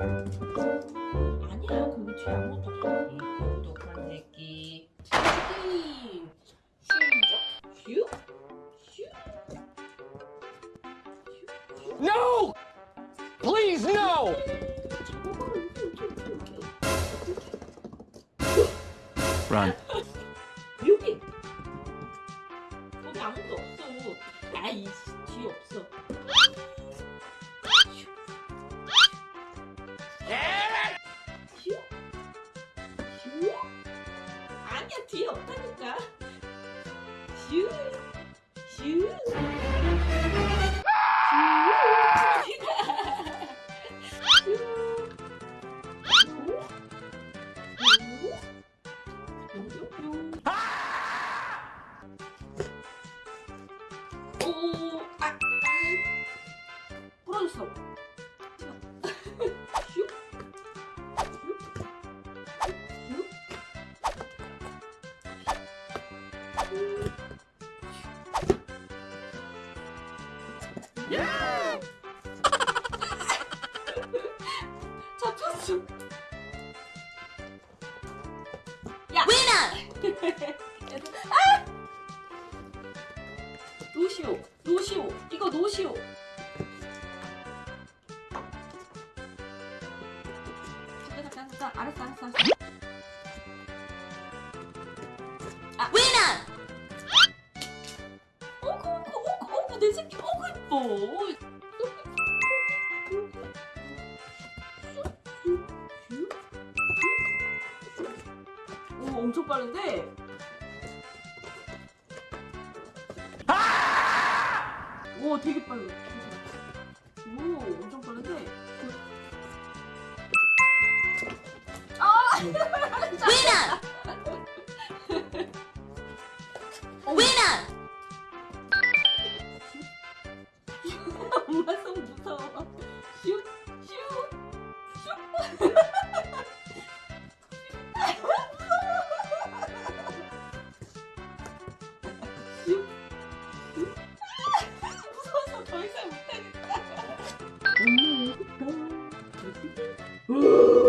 아무것도 없어. 이 똑똑한 새끼. 게임 시작. 슈? 슈? No! Please, no! Run. 여기. 거기 아무도 없어. 아이 뒤에 없어. 아니야 뒤에 없다니까. 슈? 슈? 오, 아, 아, 부러졌어. 잡혔어. 야, 아! 노시오, 노시오, 이거 노시오. 잠깐 잠깐 잠깐 알았어 알았어 알았어. 아, 어구 어구 어구 어구 내 새끼 예뻐. 오, 엄청 빠른데? 아! 오, 되게 빨라. 오, 엄청 빠른데? 아! 위너! 위너! Ooh.